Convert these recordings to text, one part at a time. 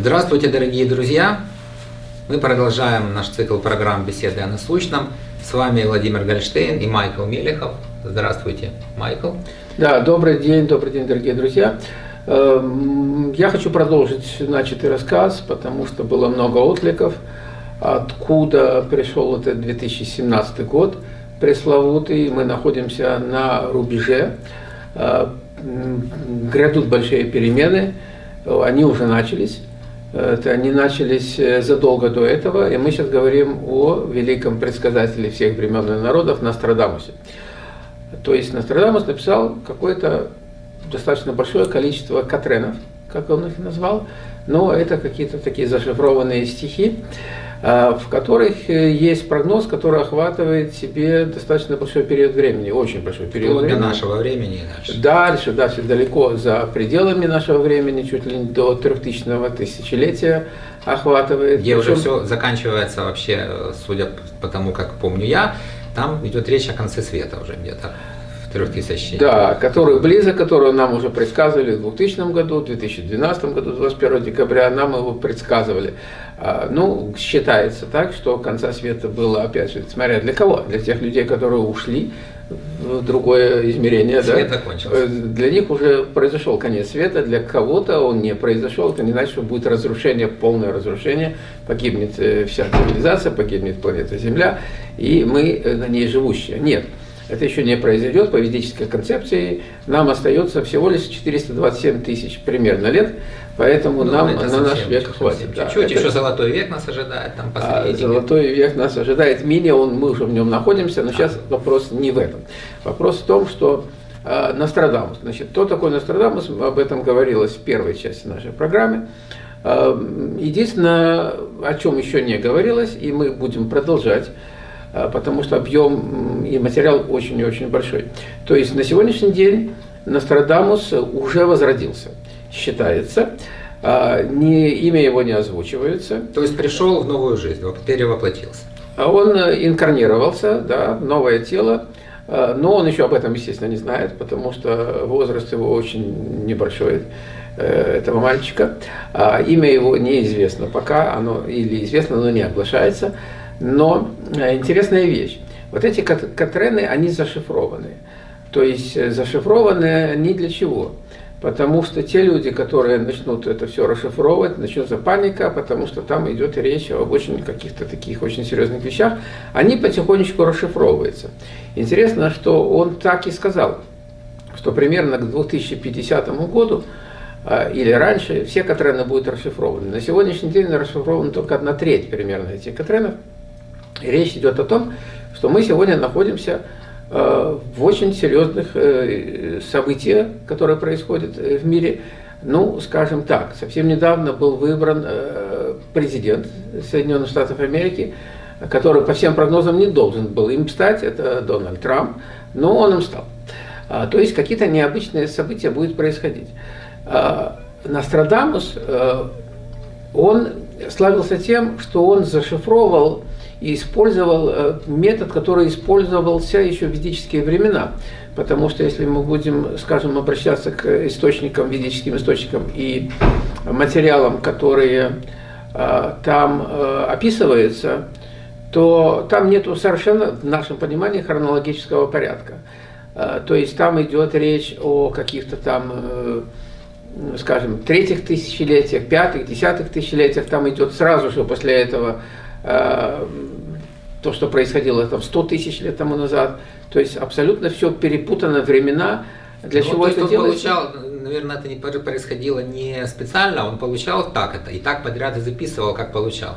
Здравствуйте, дорогие друзья! Мы продолжаем наш цикл программ «Беседы о насущном». С вами Владимир Гольштейн и Майкл Мелехов. Здравствуйте, Майкл. Да, добрый день, добрый день, дорогие друзья. Эм, я хочу продолжить начатый рассказ, потому что было много откликов, откуда пришел этот 2017 год пресловутый. Мы находимся на рубеже, э, грядут большие перемены, они уже начались. Это они начались э, задолго до этого, и мы сейчас говорим о великом предсказателе всех времен и народов Нострадамусе. То есть Нострадамус написал какое-то достаточно большое количество катренов, как он их назвал, но это какие-то такие зашифрованные стихи, в которых э, есть прогноз, который охватывает себе достаточно большой период времени, очень большой период Вплоть времени. нашего времени и дальше. Дальше, далеко за пределами нашего времени, чуть ли не до трехтысячного тысячелетия охватывает. Где уже Причем- все заканчивается вообще, э, судя по тому, как помню я, там идет речь о конце света уже где-то в 3000. Да, который близок, которого нам уже предсказывали в 2000 году, в 2012 году, 21 декабря, нам его предсказывали. А, Ну, считается так, что конца света было, опять же, смотря для кого? Для тех людей, которые ушли в другое измерение. да? Свет закончился. Э, Для них уже произошел конец света, для кого-то он не произошел, это не значит, что будет разрушение, полное разрушение, погибнет э, вся цивилизация, погибнет планета Земля, и мы э, на ней живущие. Нет. Это еще не произойдет по ведической концепции. Нам остается всего лишь 427 тысяч примерно лет, поэтому Ну, нам на совсем наш век совсем хватит. да. Чуть-чуть, Это- еще золотой век нас ожидает, там а. Золотой век нас ожидает мини, он, мы уже в нем находимся, но сейчас вопрос не в этом. Вопрос в том, что а, Нострадамус. Значит, кто такой Нострадамус, об этом говорилось в первой части нашей программы. А, Единственное, о чем еще не говорилось, и мы будем продолжать, а, потому что объем и материал очень и очень большой. То есть на сегодняшний день Нострадамус уже возродился, считается. А, Не, имя его не озвучивается. То есть пришел в новую жизнь, перевоплотился. А Он э, инкарнировался, да, новое тело, э, но он еще об этом, естественно, не знает, потому что возраст его очень небольшой, э, этого мальчика. А Имя его неизвестно пока, оно или известно, но не оглашается. Но э, интересная вещь. Вот эти кат- катрены, они зашифрованы. То есть э, зашифрованы они для чего? Потому что те люди, которые начнут это все расшифровывать, начнется паника, потому что там идет речь об очень каких-то таких очень серьезных вещах, они потихонечку расшифровываются. Интересно, что он так и сказал, что примерно к 2050 году а, или раньше все Катрены будут расшифрованы. На сегодняшний день расшифрована только одна треть примерно этих Катренов. Речь идет о том, что мы сегодня находимся э, в очень серьезных э, событиях, которые происходят э, в мире. Ну, скажем так, совсем недавно был выбран президент Соединенных Штатов Америки, который по всем прогнозам не должен был им стать, это Дональд Трамп, но он им стал. А, То есть какие-то необычные события будут происходить. А, Нострадамус, он славился тем, что он зашифровал и использовал э, метод, который использовался еще в ведические времена. Потому что если мы будем, скажем, обращаться к источникам, ведическим источникам и материалам, которые э, там э, описываются, то там нету совершенно, в нашем понимании, хронологического порядка. То есть там идет речь о каких-то там, скажем, третьих тысячелетиях, пятых, десятых тысячелетиях, там идет сразу же после этого то, что происходило там 100 тысяч лет тому назад. То есть абсолютно все перепутано времена. Для Ну, чего то это он делается? получал, наверное, это не происходило не специально, он получал так это, и так подряд и записывал, как получал.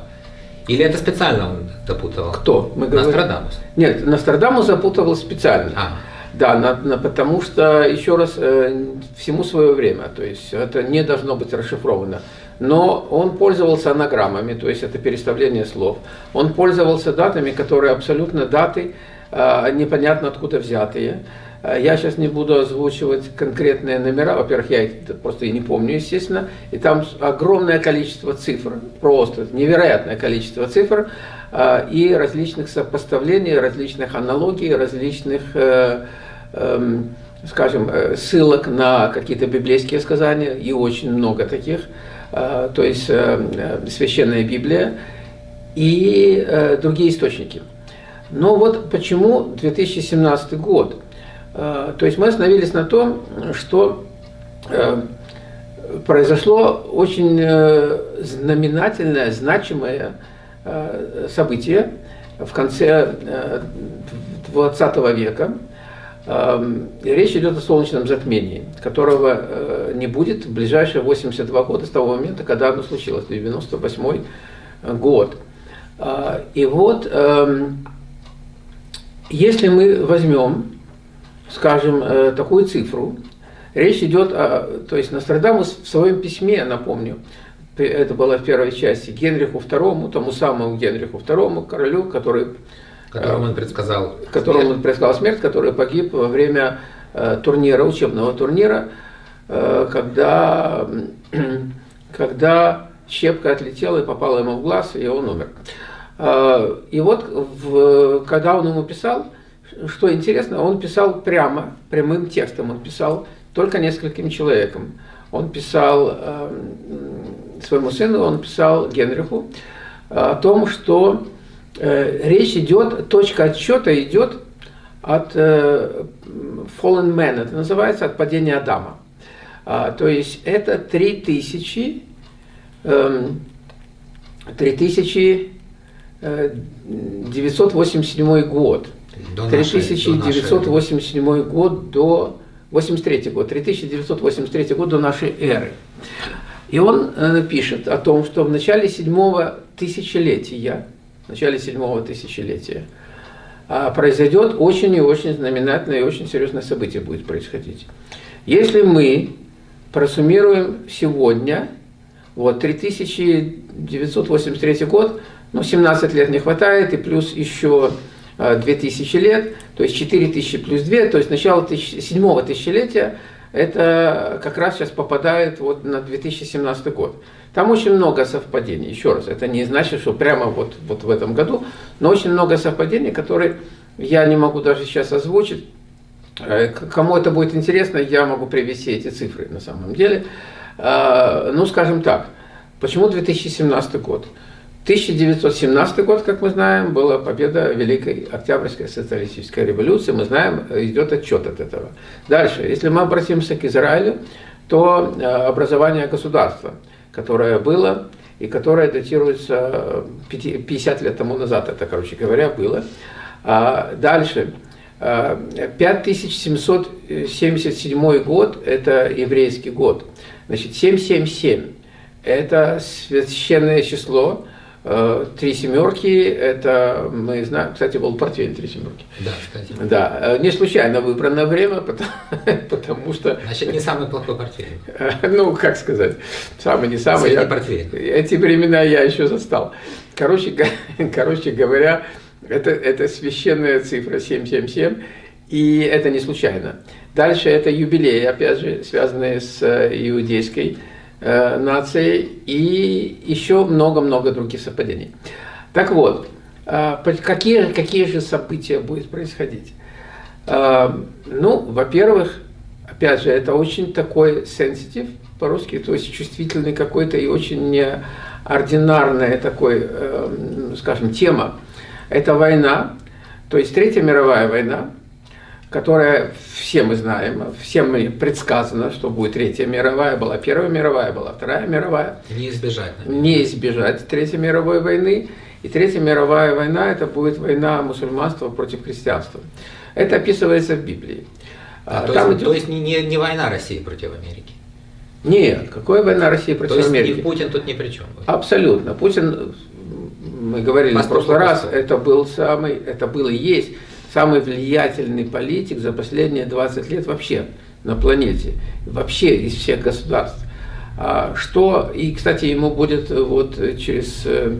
Или это специально он допутывал? Кто? Мы говорим- Нострадамус. Нет, Нострадамус запутывал специально. А. Да, на- на- потому что, еще раз, э, всему свое время, то есть это не должно быть расшифровано. Но он пользовался анаграммами, то есть это переставление слов. Он пользовался датами, которые абсолютно даты, э, непонятно откуда взятые. Э, Я сейчас не буду озвучивать конкретные номера, во-первых, я их просто и не помню, естественно, и там огромное количество цифр, просто невероятное количество цифр, э, и различных сопоставлений, различных аналогий, различных э, эм, скажем, э, ссылок на какие-то библейские сказания, и очень много таких. То есть Священная Библия и другие источники. Но вот почему 2017 год? То есть мы остановились на том, что произошло очень знаменательное, значимое событие в конце 20 века. Эм, речь идет о солнечном затмении, которого э, не будет в ближайшие 82 года с того момента, когда оно случилось, 98 год. Э, и вот, эм, если мы возьмем, скажем, э, такую цифру, речь идет о, то есть Нострадамус в своем письме, напомню, это было в первой части, Генриху II, тому самому Генриху II, королю, который Которому он предсказал Которому смерть. он предсказал смерть, который погиб во время э, турнира, учебного турнира, э, когда, когда щепка отлетела и попала ему в глаз, и он умер. Э, и вот, в, когда он ему писал, что интересно, он писал прямо, прямым текстом, он писал только нескольким человекам. Он писал э, своему сыну, он писал Генриху о том, что речь идет, точка отсчета идет от э, fallen man, это называется от падения Адама. А, то есть это 3000, 3987 э, год. До 3987 нашей, год до 83 год, 3983 год до нашей эры. И он пишет о том, что в начале седьмого тысячелетия начале седьмого тысячелетия, а произойдет очень и очень знаменательное и очень серьезное событие будет происходить. Если мы просуммируем сегодня, вот 3983 год, ну 17 лет не хватает, и плюс еще 2000 а, лет, то есть 4000 плюс 2, то есть начало седьмого тысячелетия, это как раз сейчас попадает вот на 2017 год. Там очень много совпадений. Еще раз, это не значит, что прямо вот, вот в этом году, но очень много совпадений, которые я не могу даже сейчас озвучить. Э, кому это будет интересно, я могу привести эти цифры на самом деле. Э, ну, скажем так, почему 2017 год? 1917 год, как мы знаем, была победа Великой Октябрьской социалистической революции. Мы знаем, идет отчет от этого. Дальше, если мы обратимся к Израилю, то э, образование государства – которое было и которое датируется 50 лет тому назад, это, короче говоря, было. А дальше, 5777 а, год – это еврейский год. Значит, 777 – это священное число, Э, три семерки, это мы знаем, кстати, был портфель три семерки. Да, кстати. Да, э, не случайно выбранное время, потому, потому что... Значит, не самый плохой портфель. Ну, как сказать, самый не самый. Средний я, портфель. Эти времена я еще застал. Короче, короче говоря, это, это священная цифра 777, и это не случайно. Дальше это юбилей, опять же, связанные с э, иудейской э, нацией и еще много-много других совпадений. Так вот, э, какие, какие же события будут происходить? Э, ну, во-первых, опять же, это очень такой сенситив по-русски, то есть чувствительный какой-то и очень неординарная такой, скажем, тема. Это война, то есть Третья мировая война, которая, все мы знаем, всем предсказано, что будет Третья мировая, была Первая мировая, была Вторая мировая. Не избежать. Наверное. Не избежать Третьей мировой войны. И Третья мировая война, это будет война мусульманства против христианства. Это описывается в Библии. А, то, Там есть, идет... то есть не, не, не война России против Америки? Нет, какая война России против то есть Америки? И Путин тут ни при чем. Абсолютно. Путин, мы говорили Восток, в прошлый раз, это был самый, это был и есть самый влиятельный политик за последние 20 лет вообще на планете, вообще из всех государств. А что, и, кстати, ему будет вот через э,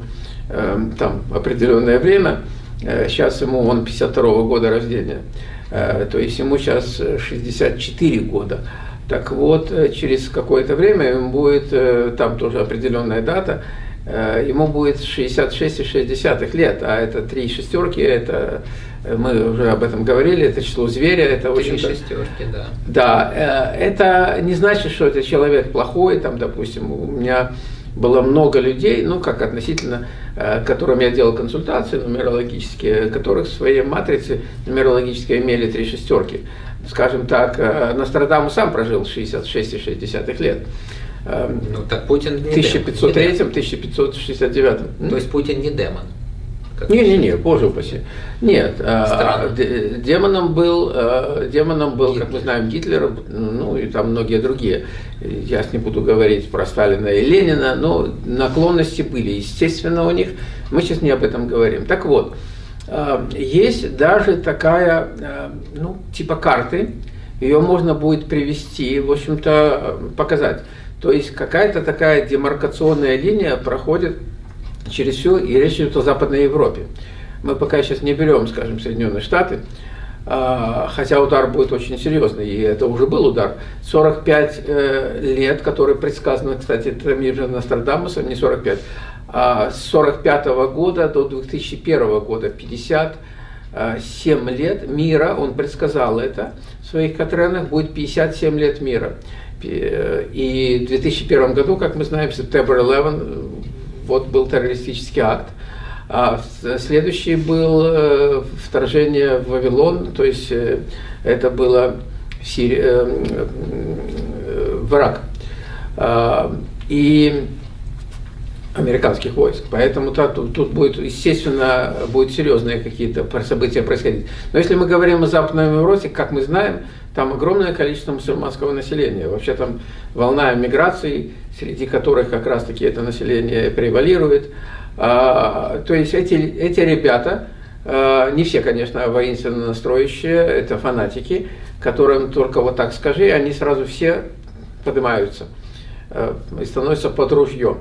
э, там определенное время, сейчас э, ему, он 52 -го года рождения, то есть ему сейчас 64 года. Так вот, через какое-то время ему будет, там тоже определенная дата, э, ему будет 66,6 лет, а это три шестерки, это мы уже об этом говорили, это число зверя, это Три очень... шестерки, да. Да, э, это не значит, что это человек плохой, там, допустим, у меня было много людей, ну, как относительно, э, которым я делал консультации нумерологические, которых в своей матрице нумерологической имели три шестерки. Скажем так, э, Нострадамус сам прожил 66,6 лет. Эм, Ну так Путин В не демон. 1503-1569. То есть Путин не демон. Не-не-не, боже упаси. Нет, а, Странно. демоном был, э, демоном был, как мы знаем, Гитлер, ну и там многие другие. Я не буду говорить про Сталина и Ленина, но наклонности были, естественно, у них. Мы сейчас не об этом говорим. Так вот, э, есть даже такая, ну, типа карты, ее можно будет привести, в общем-то, э, показать. То есть какая-то такая демаркационная линия проходит через все, и речь идет о Западной Европе. Мы пока сейчас не берем, скажем, Соединенные Штаты, а, хотя удар будет очень серьезный, и это уже был удар. 45 э, лет, которые предсказаны, кстати, это мир Нострадамуса, не 45, а с 45 года до 2001 года, 57 лет мира, он предсказал это в своих Катренах, будет 57 лет мира. И в 2001 году, как мы знаем, September 11, вот был террористический акт. А следующий был э, вторжение в Вавилон, то есть э, это было э, э, в Ирак. А, И американских войск. Поэтому тут, тут будет, естественно, будут серьезные какие-то события происходить. Но если мы говорим о Западной Европе, как мы знаем, там огромное количество мусульманского населения. Вообще там волна миграции, среди которых как раз-таки это население превалирует. А, то есть эти, эти ребята, а, не все, конечно, воинственно настроящие, это фанатики, которым только вот так скажи, они сразу все поднимаются э, и становятся под ружьем.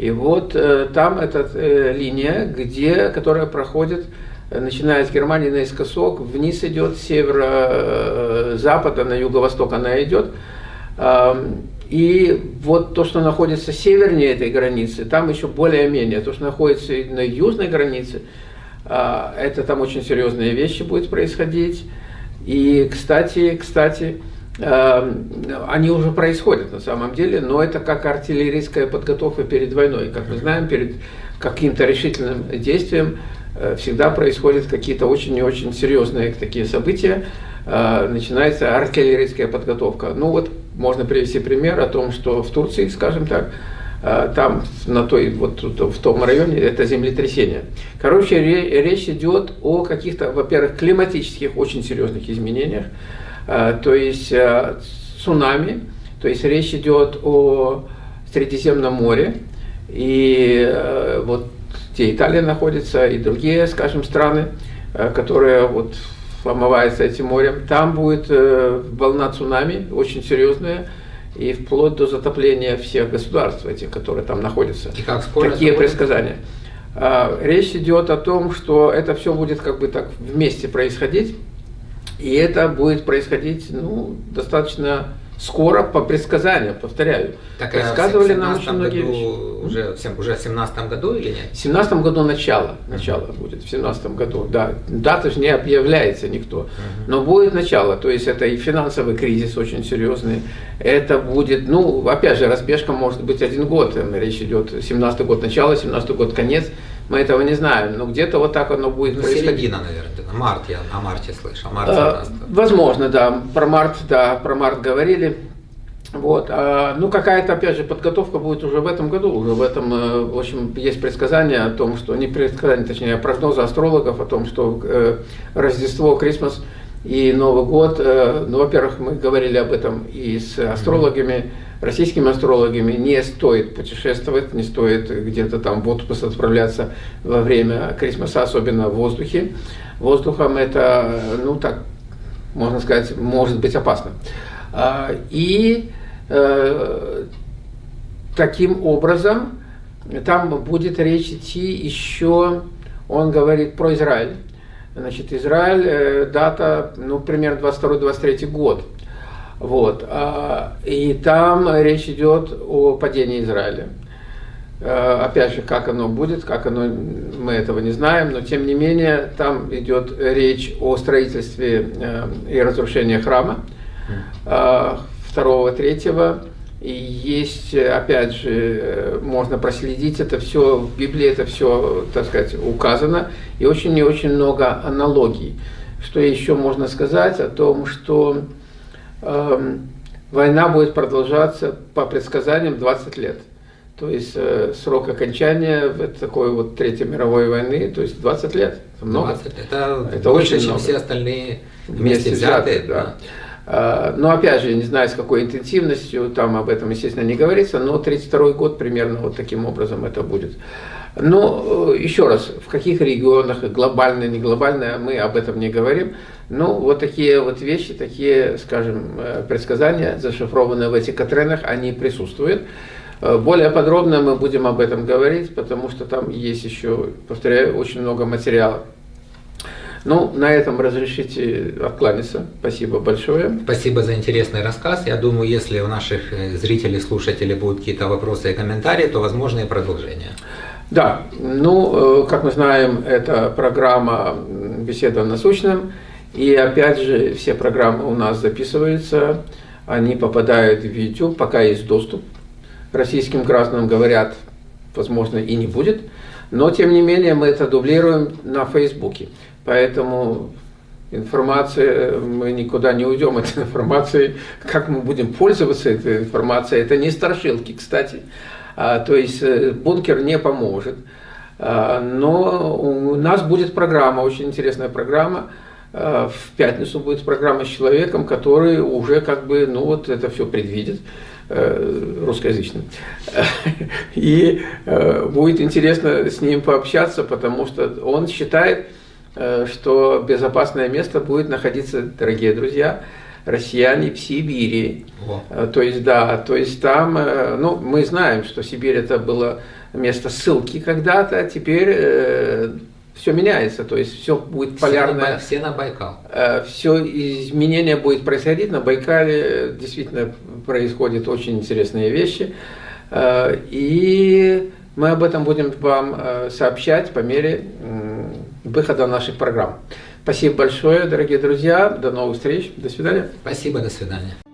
И вот э, там эта э, линия, где, которая проходит, э, начиная с Германии наискосок, вниз идет, северо-запада на юго-восток она идет. И вот то, что находится севернее этой границы, там еще более-менее. То, что находится на южной границе, а, это там очень серьезные вещи будут происходить. И, кстати, кстати, они уже происходят на самом деле, но это как артиллерийская подготовка перед войной. Как мы знаем, перед каким-то решительным действием э, всегда происходят какие-то очень и очень серьезные такие события. Э, Начинается артиллерийская подготовка. Ну вот можно привести пример о том, что в Турции, скажем так, э, там на той вот в том районе это землетрясение. Короче, ре- речь идет о каких-то, во-первых, климатических очень серьезных изменениях, то есть э, цунами, то есть речь идет о Средиземном море, и э, вот где Италия находится, и другие, скажем, страны, э, которые вот омываются этим морем, там будет э, волна цунами очень серьезная, и вплоть до затопления всех государств этих, которые там находятся. И как скоро Такие будет? предсказания. Речь идет о том, что это все будет как бы так вместе происходить, и это будет происходить ну, достаточно скоро по предсказаниям, повторяю. Так, а Предсказывали нам 17 очень многие году, вещи. Уже, в сем- уже в 17 году или нет? В семнадцатом году начало, начало будет, в семнадцатом году, да. Дата же не объявляется никто, но будет начало, то есть это и финансовый кризис очень серьезный, это будет, ну, опять же, разбежка может быть один год, Там речь идет, 17 год начало, 17 год конец, мы этого не знаем, но где-то вот так оно будет Ну, происходить. середина, наверное. Март, я о марте слышал. Март А, 17 Возможно, да. Про март, да, про март говорили. Вот. а, ну, какая-то, опять же, подготовка будет уже в этом году. Уже в этом, э, в общем, есть предсказания о том, что, не предсказания, точнее, а прогнозы астрологов о том, что э, Рождество, Крисмас и Новый год, э, ну, во-первых, мы говорили об этом и с астрологами, российскими астрологами, не стоит путешествовать, не стоит где-то там в отпуск отправляться во время Крисмаса, особенно в воздухе. Воздухом это, ну так, можно сказать, может быть опасно. А, И э, таким образом там будет речь идти еще, он говорит про Израиль. Значит, Израиль, э, дата, ну, примерно 22-23 год. Вот. а, И там речь идет о падении Израиля. Э, Опять же, как оно будет, как оно, мы этого не знаем, но тем не менее там идет речь о строительстве э, и разрушении храма э, второго, третьего. И есть, опять же, э, можно проследить это все, в Библии это все, так сказать, указано, и очень и очень много аналогий. Что еще можно сказать о том, что война будет продолжаться по предсказаниям 20 лет. То есть э, срок окончания вот такой вот Третьей мировой войны, то есть 20 лет. Это много. 20. Это, Это больше, очень чем много. все остальные вместе взятые. да. А, Но опять же, не знаю, с какой интенсивностью, там об этом, естественно, не говорится, но 32 год примерно вот таким образом это будет. Но э, еще раз, в каких регионах, глобально, не глобально, мы об этом не говорим. Ну, вот такие вот вещи, такие, скажем, э, предсказания, зашифрованные в этих Катренах, они присутствуют. Э, Более подробно мы будем об этом говорить, потому что там есть еще, повторяю, очень много материала. Ну, на этом разрешите откланяться. Спасибо большое. Спасибо за интересный рассказ. Я думаю, если у наших э, зрителей, слушателей будут какие-то вопросы и комментарии, то возможно и продолжение. Да, ну, как мы знаем, это программа «Беседа насущным». И опять же, все программы у нас записываются, они попадают в YouTube, пока есть доступ. Российским гражданам говорят, возможно, и не будет. Но, тем не менее, мы это дублируем на Фейсбуке. Поэтому информация, мы никуда не уйдем от информации. Как мы будем пользоваться этой информацией, это не страшилки, кстати. А, то есть э, бункер не поможет. А, но у нас будет программа, очень интересная программа. А, В пятницу будет программа с человеком, который уже как бы, ну вот это все предвидит э, русскоязычным. И э, будет интересно с ним пообщаться, потому что он считает, э, что безопасное место будет находиться, дорогие друзья, россияне в Сибири. Э, То есть, да, то есть там, э, ну, мы знаем, что Сибирь это было место ссылки когда-то, а теперь все меняется, то есть все будет Все на, полярное. Бай- все на Байкал. Все изменения будет происходить. На Байкале э, действительно происходят очень интересные вещи. Э, И мы об этом будем вам э, сообщать по мере выхода наших программ. Спасибо большое, дорогие друзья. До новых встреч. До свидания. Спасибо, до свидания.